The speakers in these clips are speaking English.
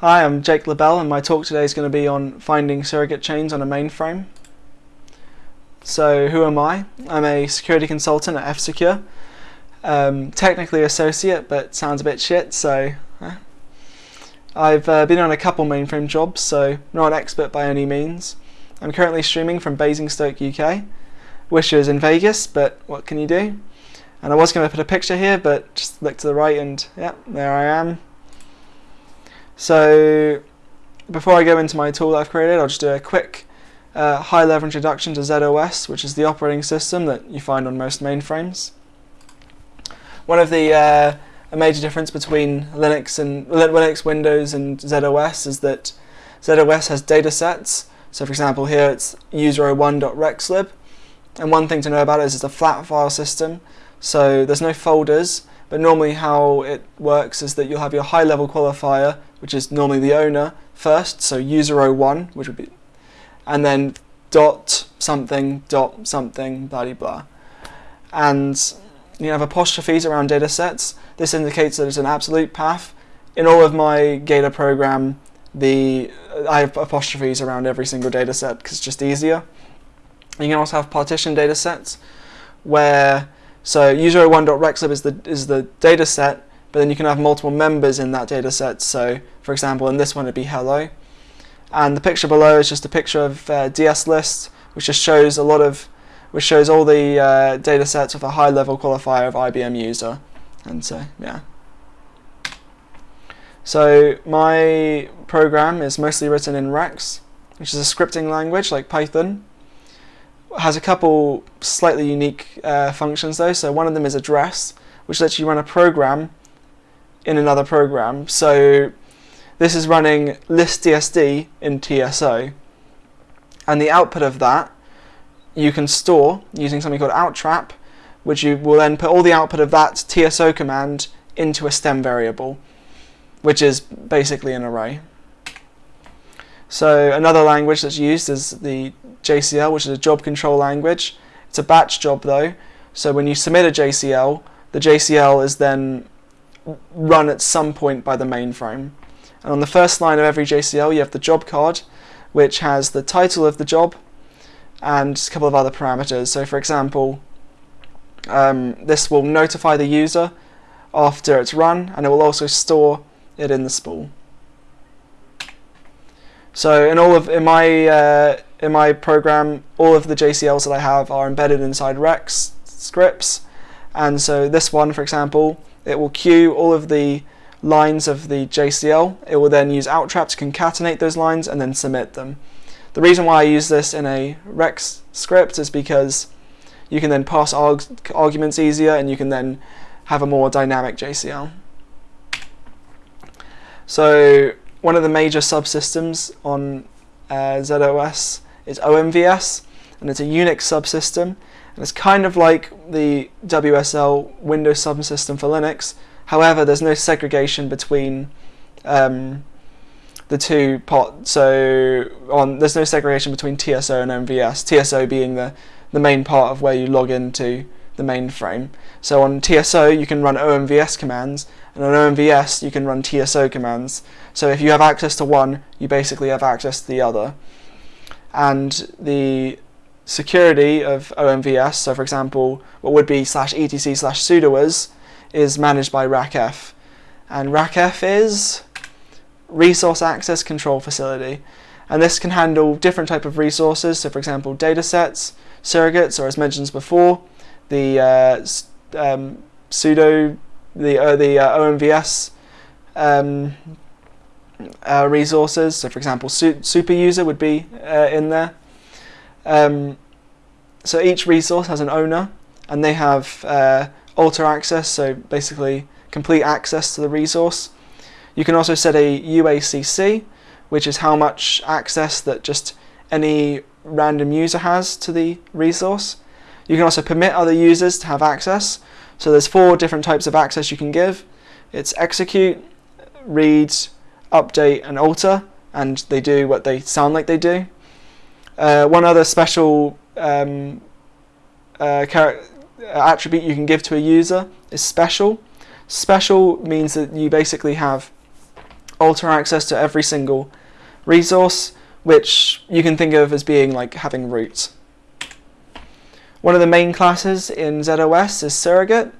Hi, I'm Jake LaBelle and my talk today is going to be on finding surrogate chains on a mainframe. So who am I? I'm a security consultant at F-Secure. Um, technically associate, but sounds a bit shit, so... I've uh, been on a couple mainframe jobs, so not an expert by any means. I'm currently streaming from Basingstoke, UK. Wish I was in Vegas, but what can you do? And I was going to put a picture here, but just look to the right and yeah, there I am. So before I go into my tool that I've created, I'll just do a quick uh, high-level introduction to ZOS, which is the operating system that you find on most mainframes. One of the uh, a major difference between Linux and Linux, Windows, and ZOS is that ZOS has data sets. So for example, here it's user01.rexlib. And one thing to know about it is it's a flat file system. So there's no folders, but normally how it works is that you'll have your high level qualifier, which is normally the owner, first, so user01, which would be, and then dot something, dot something, blah blah blah. And you have apostrophes around data sets. This indicates that it's an absolute path. In all of my Gator program, the I have apostrophes around every single data set because it's just easier. You can also have partition data sets where so user01.rexlib is the is the data set, but then you can have multiple members in that data set. So for example, in this one it'd be hello. And the picture below is just a picture of uh, DS list, which just shows a lot of which shows all the uh, data sets with a high level qualifier of IBM user. And so yeah. So my program is mostly written in Rex, which is a scripting language like Python has a couple slightly unique uh, functions though. So one of them is address, which lets you run a program in another program. So this is running listdsd in TSO. And the output of that you can store using something called outtrap, which you will then put all the output of that TSO command into a stem variable, which is basically an array. So another language that's used is the JCL, which is a job control language. It's a batch job though, so when you submit a JCL, the JCL is then run at some point by the mainframe. And on the first line of every JCL, you have the job card, which has the title of the job and a couple of other parameters. So for example, um, this will notify the user after it's run, and it will also store it in the spool. So in all of in my uh, in my program, all of the JCLs that I have are embedded inside Rex scripts, and so this one, for example, it will queue all of the lines of the JCL. It will then use outtrap to concatenate those lines and then submit them. The reason why I use this in a Rex script is because you can then pass arg arguments easier and you can then have a more dynamic JCL. So one of the major subsystems on uh, ZOS is OMVS, and it's a Unix subsystem, and it's kind of like the WSL Windows subsystem for Linux. However, there's no segregation between um, the two pots. So on there's no segregation between TSO and OMVS. TSO being the the main part of where you log into the mainframe. So on TSO you can run OMVS commands, and on OMVS you can run TSO commands. So if you have access to one, you basically have access to the other. And the security of OMVS, so for example, what would be slash etc slash sudoers, is managed by RACF. And RACF is Resource Access Control Facility. And this can handle different type of resources, so for example, datasets, surrogates, or as mentioned before, the uh, um, sudo, the, uh, the uh, OMVS um, uh, resources. So for example, su super user would be uh, in there. Um, so each resource has an owner and they have uh, alter access, so basically complete access to the resource. You can also set a UACC, which is how much access that just any random user has to the resource. You can also permit other users to have access. So there's four different types of access you can give. It's execute, read, update and alter and they do what they sound like they do. Uh, one other special um, uh, attribute you can give to a user is special. Special means that you basically have alter access to every single resource, which you can think of as being like having root. One of the main classes in ZOS is surrogate,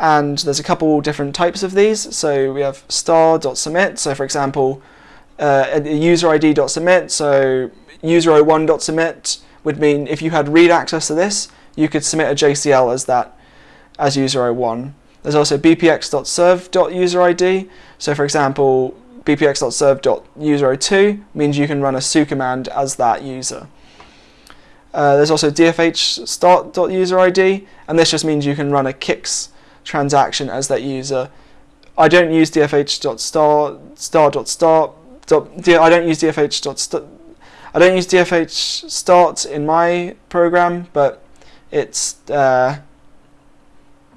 and there's a couple different types of these. So we have star.submit, so for example, uh, a user ID.submit, so user01.submit would mean if you had read access to this, you could submit a JCL as that, as user01. There's also bpx.serve.userid, so for example, bpx.serve.user02 means you can run a su command as that user. Uh, there's also dfh start.userid, and this just means you can run a kicks transaction as that user. I don't use dfh.star star.start. I don't use dfh. I don't use dfh start in my program, but it's uh,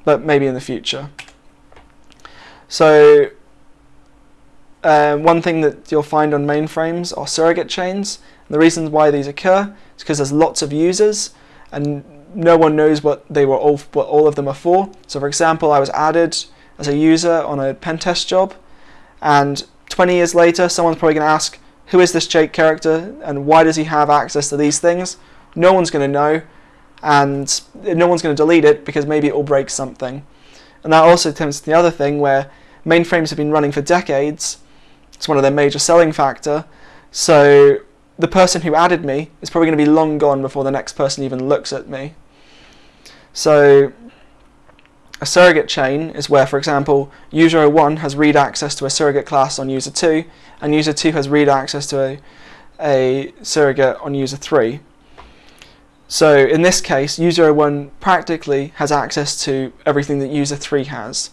but maybe in the future. So um, one thing that you'll find on mainframes are surrogate chains. The reasons why these occur is because there's lots of users and no one knows what they were all what all of them are for. So for example, I was added as a user on a pen test job and 20 years later someone's probably going to ask who is this Jake character and why does he have access to these things? No one's going to know and no one's going to delete it because maybe it will break something. And that also tends to the other thing where mainframes have been running for decades. It's one of their major selling factor. So the person who added me is probably going to be long gone before the next person even looks at me. So a surrogate chain is where, for example, user 01 has read access to a surrogate class on user 2, and user 2 has read access to a, a surrogate on user 3. So in this case, user 01 practically has access to everything that user 3 has.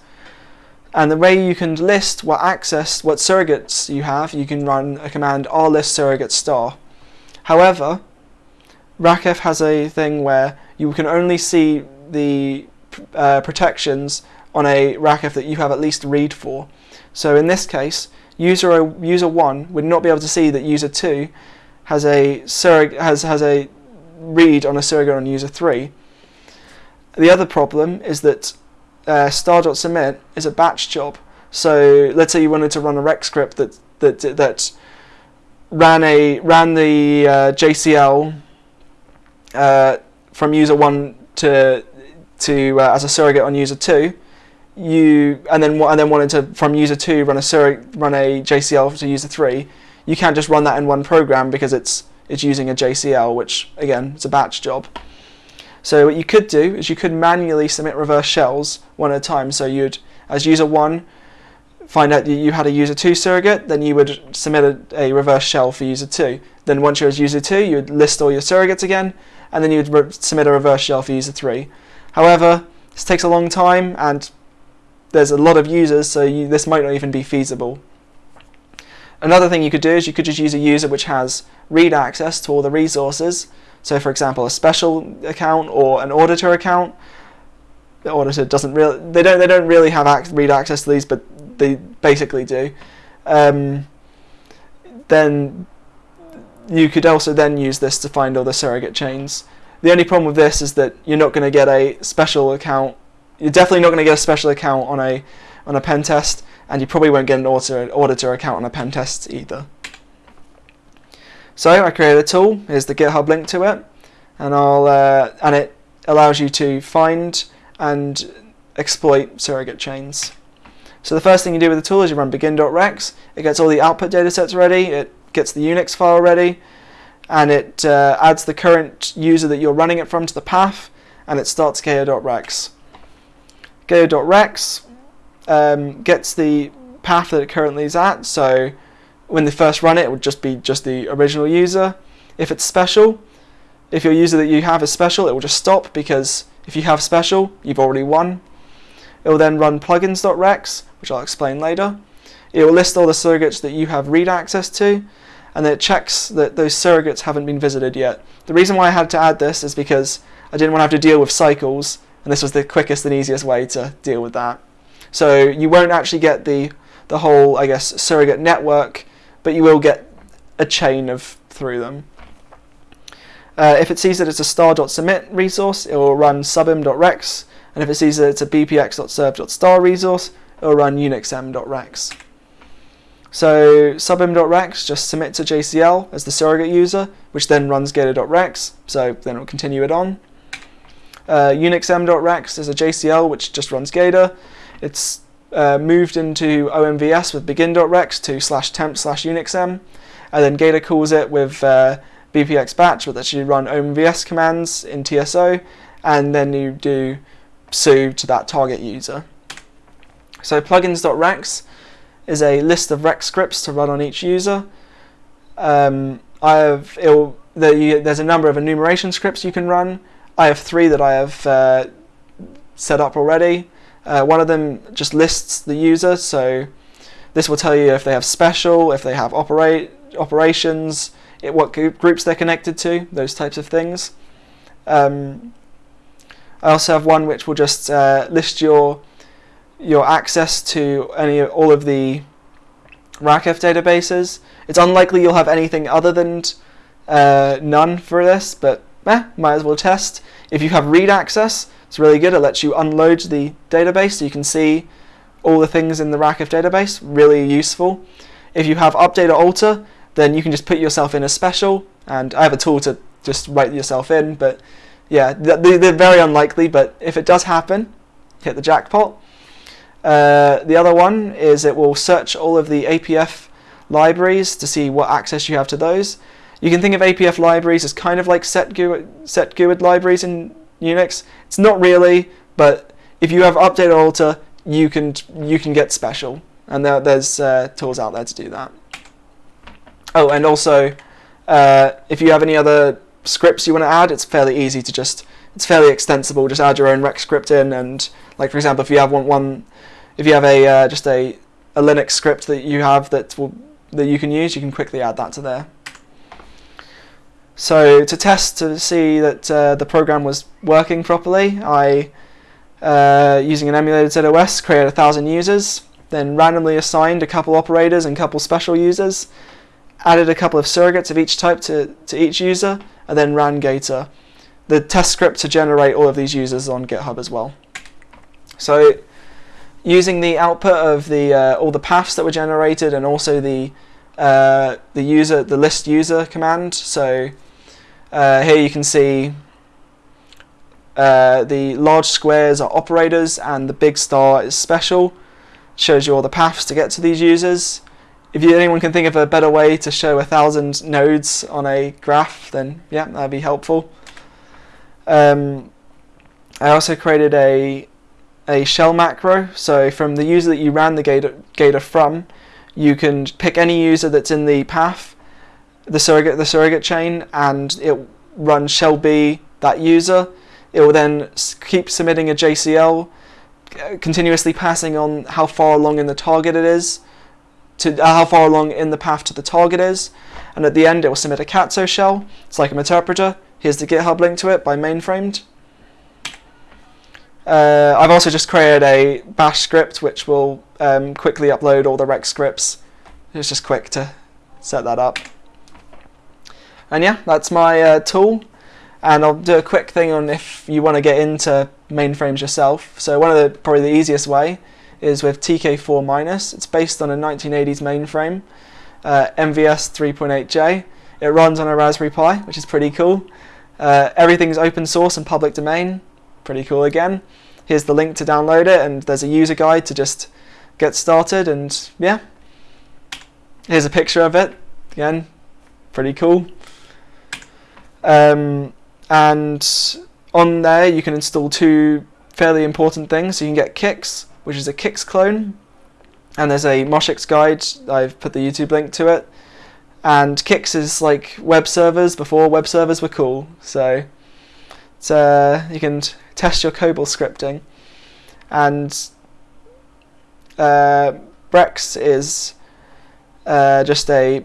And the way you can list what access, what surrogates you have, you can run a command rlist surrogate star. However, RACF has a thing where you can only see the uh, protections on a RACF that you have at least read for. So in this case, user user 1 would not be able to see that user 2 has a has has a read on a surrogate on user 3. The other problem is that uh, star.submit is a batch job. So let's say you wanted to run a rec script that that that ran a ran the uh, JCL uh, from user one to to uh, as a surrogate on user two. You and then and then wanted to from user two run a run a JCL to user three. You can't just run that in one program because it's it's using a JCL, which again, it's a batch job. So what you could do is you could manually submit reverse shells one at a time. So you'd, as user one, find out that you had a user two surrogate, then you would submit a, a reverse shell for user two. Then once you're as user two, you would list all your surrogates again, and then you would submit a reverse shell for user three. However, this takes a long time, and there's a lot of users, so you, this might not even be feasible. Another thing you could do is you could just use a user which has read access to all the resources. So for example, a special account or an auditor account. The auditor doesn't really, they don't, they don't really have read access to these, but they basically do. Um, then you could also then use this to find all the surrogate chains. The only problem with this is that you're not going to get a special account. You're definitely not going to get a special account on a on a pen test, and you probably won't get an auditor, auditor account on a pen test either. So I created a tool. Here's the GitHub link to it, and I'll uh, and it allows you to find and exploit surrogate chains. So the first thing you do with the tool is you run begin.rex. It gets all the output datasets ready. It gets the Unix file ready, and it uh, adds the current user that you're running it from to the path, and it starts gayo.rex. Gayo.rex um, gets the path that it currently is at. So when they first run it, it would just be just the original user. If it's special, if your user that you have is special, it will just stop because if you have special, you've already won. It will then run plugins.rex, which I'll explain later. It will list all the surrogates that you have read access to, and then it checks that those surrogates haven't been visited yet. The reason why I had to add this is because I didn't want to have to deal with cycles, and this was the quickest and easiest way to deal with that. So you won't actually get the, the whole, I guess, surrogate network but you will get a chain of through them. Uh, if it sees that it's a star.submit resource, it will run subim.rex, and if it sees that it's a bpx.serve.star resource, it will run unixm.rex. So subim.rex just submit to JCL as the surrogate user, which then runs gator.rex, so then it will continue it on. Uh, unixm.rex is a JCL which just runs gator. It's uh, moved into OMVS with begin.rex to slash temp slash unixm, and then gator calls it with uh, bpx batch, which lets you run OMVS commands in TSO, and then you do su to that target user. So plugins.rex is a list of Rex scripts to run on each user. Um, I have the, you, there's a number of enumeration scripts you can run. I have three that I have uh, set up already. Uh, one of them just lists the user, so this will tell you if they have special, if they have operate operations, it, what groups they're connected to, those types of things. Um, I also have one which will just uh, list your your access to any all of the RACF databases. It's unlikely you'll have anything other than uh, none for this, but eh, might as well test. If you have read access, it's really good. It lets you unload the database so you can see all the things in the RACF database. Really useful. If you have update or alter, then you can just put yourself in as special. And I have a tool to just write yourself in, but yeah, they're very unlikely. But if it does happen, hit the jackpot. Uh, the other one is it will search all of the APF libraries to see what access you have to those. You can think of APF libraries as kind of like set GUID libraries in Unix. It's not really, but if you have update or alter, you can you can get special, and there, there's uh, tools out there to do that. Oh, and also, uh, if you have any other scripts you want to add, it's fairly easy to just it's fairly extensible. Just add your own rec script in, and like for example, if you have one, one if you have a uh, just a, a Linux script that you have that will that you can use, you can quickly add that to there. So to test to see that uh, the program was working properly, I, uh, using an emulated ZOS, created a thousand users, then randomly assigned a couple operators and a couple special users, added a couple of surrogates of each type to, to each user, and then ran Gator the test script to generate all of these users on GitHub as well. So using the output of the uh, all the paths that were generated and also the uh, the user the list user command. So uh, here you can see uh, the large squares are operators and the big star is special. Shows you all the paths to get to these users. If you, anyone can think of a better way to show a thousand nodes on a graph, then yeah, that'd be helpful. Um, I also created a a shell macro. So from the user that you ran the Gator, Gator from, you can pick any user that's in the path, the surrogate, the surrogate chain, and it runs shell b that user. It will then keep submitting a JCL, uh, continuously passing on how far along in the target it is, to uh, how far along in the path to the target is, and at the end it will submit a Katso shell. It's like an interpreter. Here's the GitHub link to it by mainframed. Uh, I've also just created a bash script which will um, quickly upload all the rec scripts. It's just quick to set that up. And yeah, that's my uh, tool. And I'll do a quick thing on if you want to get into mainframes yourself. So one of the probably the easiest way is with TK4 minus. It's based on a 1980s mainframe, uh, MVS 3.8J. It runs on a Raspberry Pi, which is pretty cool. Uh, everything's open source and public domain. Pretty cool again. Here's the link to download it, and there's a user guide to just get started. And yeah, here's a picture of it. Again, pretty cool. Um, and on there, you can install two fairly important things. So you can get Kix, which is a Kix clone, and there's a Moshix guide. I've put the YouTube link to it. And Kix is like web servers before web servers were cool. So uh, you can test your COBOL scripting. And uh, Brex is uh, just a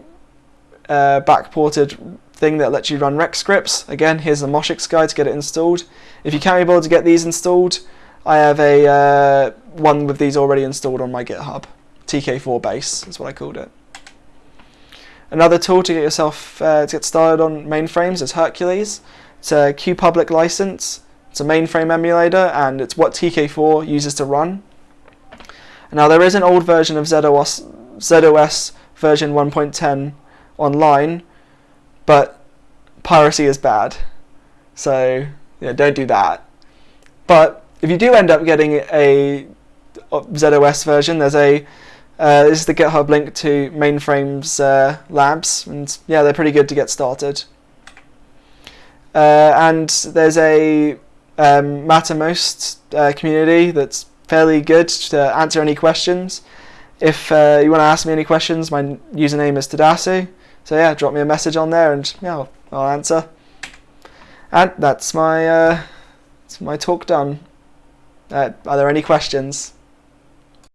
uh, backported thing that lets you run Rex scripts. Again, here's the Moshix guide to get it installed. If you can't be able to get these installed, I have a uh, one with these already installed on my GitHub. TK4 base is what I called it. Another tool to get yourself uh, to get started on mainframes is Hercules. It's a QPublic license. It's a mainframe emulator and it's what TK4 uses to run. Now there is an old version of ZOS, ZOS version 1.10 online, but piracy is bad. So know, don't do that. But if you do end up getting a ZOS version, there's a uh, this is the GitHub link to Mainframes uh, Labs, and yeah, they're pretty good to get started. Uh, and there's a um, Mattermost uh, community that's fairly good to answer any questions. If uh, you want to ask me any questions, my username is Tadasu. So yeah, drop me a message on there, and yeah, I'll, I'll answer. And that's my uh, that's my talk done. Uh, are there any questions?